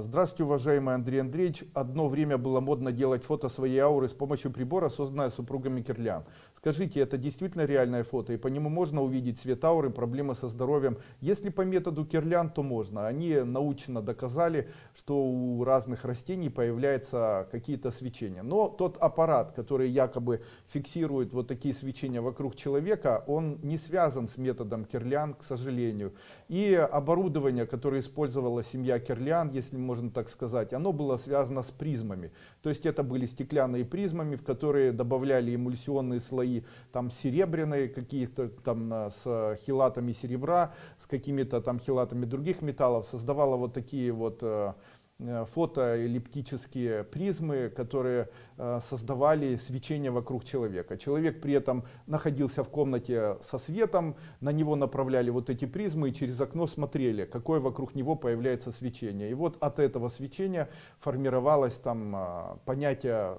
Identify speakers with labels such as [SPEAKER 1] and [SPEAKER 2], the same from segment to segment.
[SPEAKER 1] Здравствуйте, уважаемый Андрей Андреевич. Одно время было модно делать фото своей ауры с помощью прибора, созданного супругами Кирлян. Скажите, это действительно реальное фото, и по нему можно увидеть цвет ауры, проблемы со здоровьем? Если по методу Кирлян, то можно. Они научно доказали, что у разных растений появляются какие-то свечения. Но тот аппарат, который якобы фиксирует вот такие свечения вокруг человека, он не связан с методом Кирлян, к сожалению. И оборудование, которое использовала семья Кирлян, если можно так сказать, оно было связано с призмами. То есть это были стеклянные призмами, в которые добавляли эмульсионные слои там серебряные какие-то там а, с хелатами серебра, с какими-то там хелатами других металлов, создавала вот такие вот э, э, фотоэллиптические призмы, которые э, создавали свечение вокруг человека. Человек при этом находился в комнате со светом, на него направляли вот эти призмы и через окно смотрели, какое вокруг него появляется свечение. И вот от этого свечения формировалось там а, понятие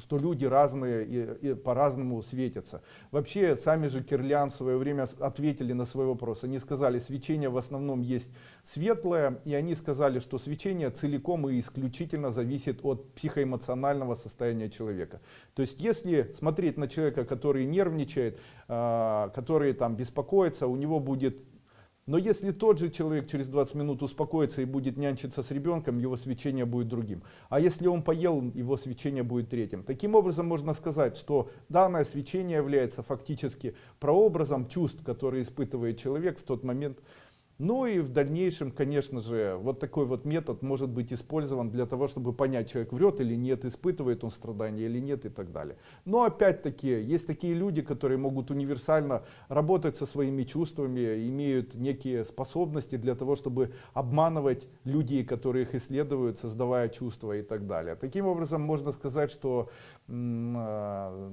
[SPEAKER 1] что люди разные и, и по-разному светятся. Вообще, сами же Кирлян в свое время ответили на свой вопрос. Они сказали, свечение в основном есть светлое, и они сказали, что свечение целиком и исключительно зависит от психоэмоционального состояния человека. То есть, если смотреть на человека, который нервничает, э, который там беспокоится, у него будет но если тот же человек через 20 минут успокоится и будет нянчиться с ребенком, его свечение будет другим. А если он поел, его свечение будет третьим. Таким образом можно сказать, что данное свечение является фактически прообразом чувств, которые испытывает человек в тот момент, ну и в дальнейшем, конечно же, вот такой вот метод может быть использован для того, чтобы понять, человек врет или нет, испытывает он страдания или нет и так далее. Но опять-таки, есть такие люди, которые могут универсально работать со своими чувствами, имеют некие способности для того, чтобы обманывать людей, которые их исследуют, создавая чувства и так далее. Таким образом, можно сказать, что а,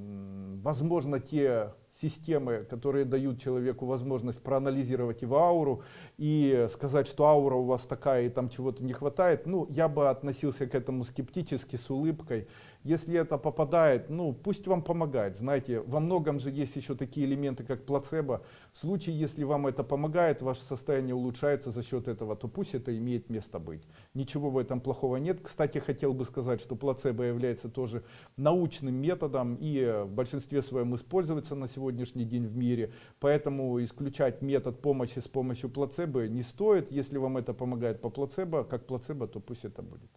[SPEAKER 1] возможно те системы, которые дают человеку возможность проанализировать его ауру и сказать, что аура у вас такая и там чего-то не хватает, ну, я бы относился к этому скептически, с улыбкой. Если это попадает, ну, пусть вам помогает. Знаете, во многом же есть еще такие элементы, как плацебо. В случае, если вам это помогает, ваше состояние улучшается за счет этого, то пусть это имеет место быть. Ничего в этом плохого нет. Кстати, хотел бы сказать, что плацебо является тоже научным методом и в большинстве своем используется на сегодня сегодняшний день в мире. Поэтому исключать метод помощи с помощью плацебо не стоит. Если вам это помогает по плацебо, как плацебо, то пусть это будет.